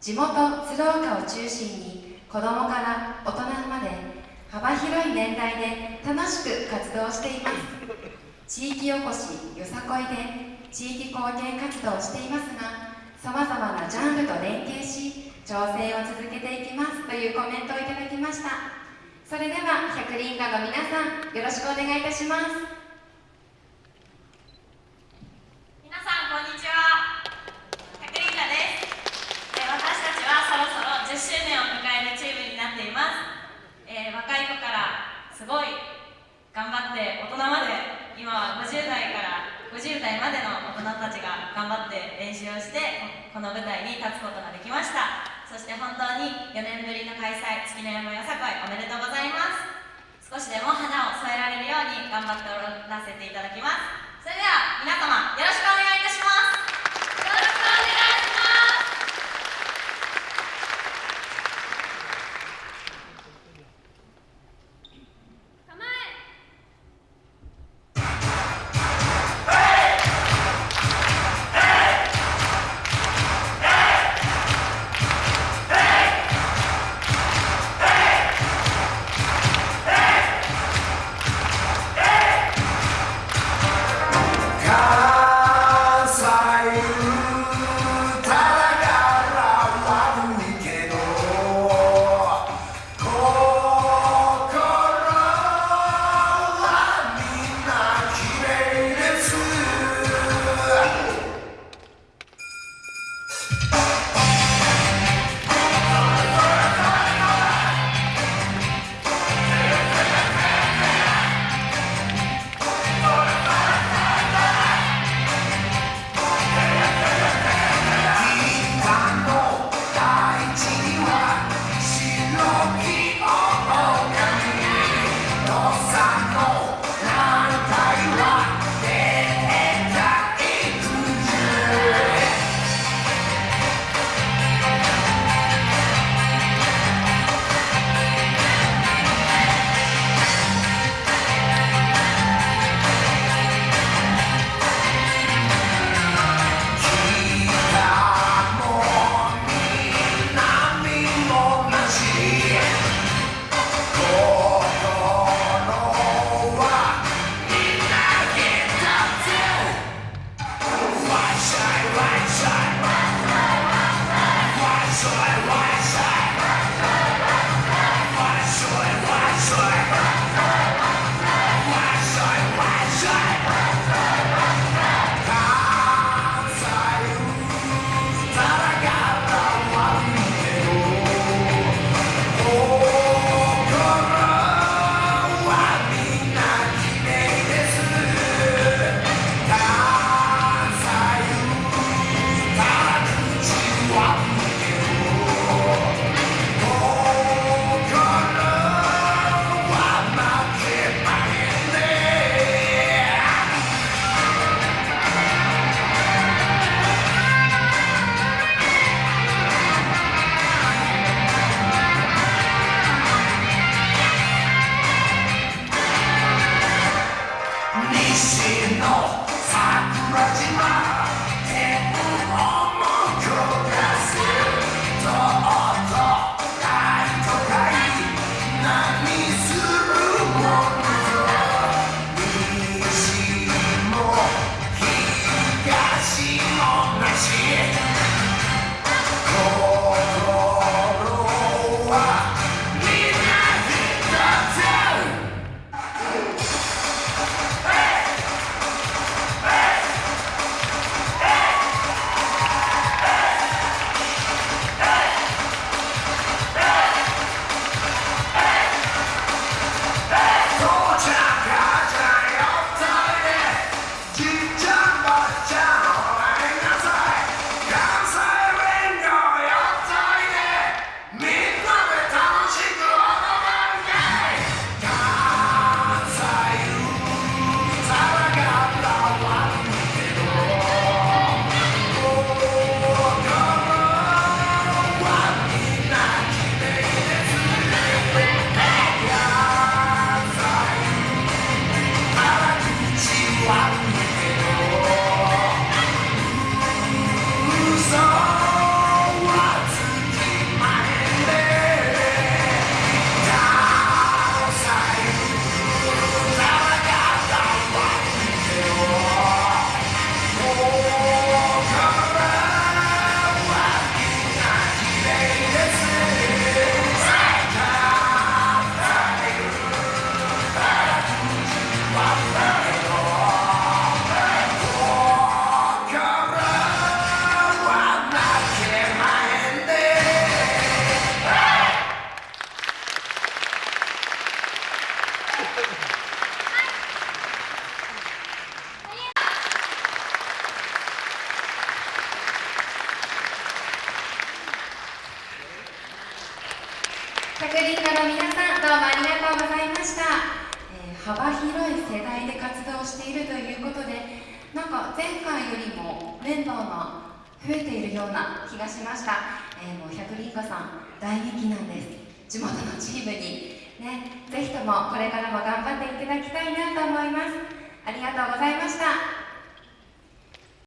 地元鶴岡を中心に子どもから大人まで幅広い年代で楽しく活動しています。地域おこしよさこいで地域貢献活動をしていますがさまざまなジャンルと連携し調整を続けていきますというコメントをいただきました。それでは百輪画の皆さんよろしくお願いいたします皆さんこんにちは百輪画ですえ私たちはそろそろ10周年を迎えるチームになっていますえー若い子からすごい頑張って大人まで今は50代から50代までの大人たちが頑張って練習をしてこの舞台に立つことができました。そして本当に4年ぶりの開催月の山よさこいおめでとうございます。少しでも花を添えられるように頑張っておらせていただきます。それでは皆様よろしくお願いします。どうもありがとうございました、えー幅広い世代で活動しているということでなんか前回よりもメンバーが増えているような気がしました、えーもう百輪家さん大人気なんです。地元のチームに。ねぜひともこれからも頑張っていただきたいなと思います。ありがとうございました。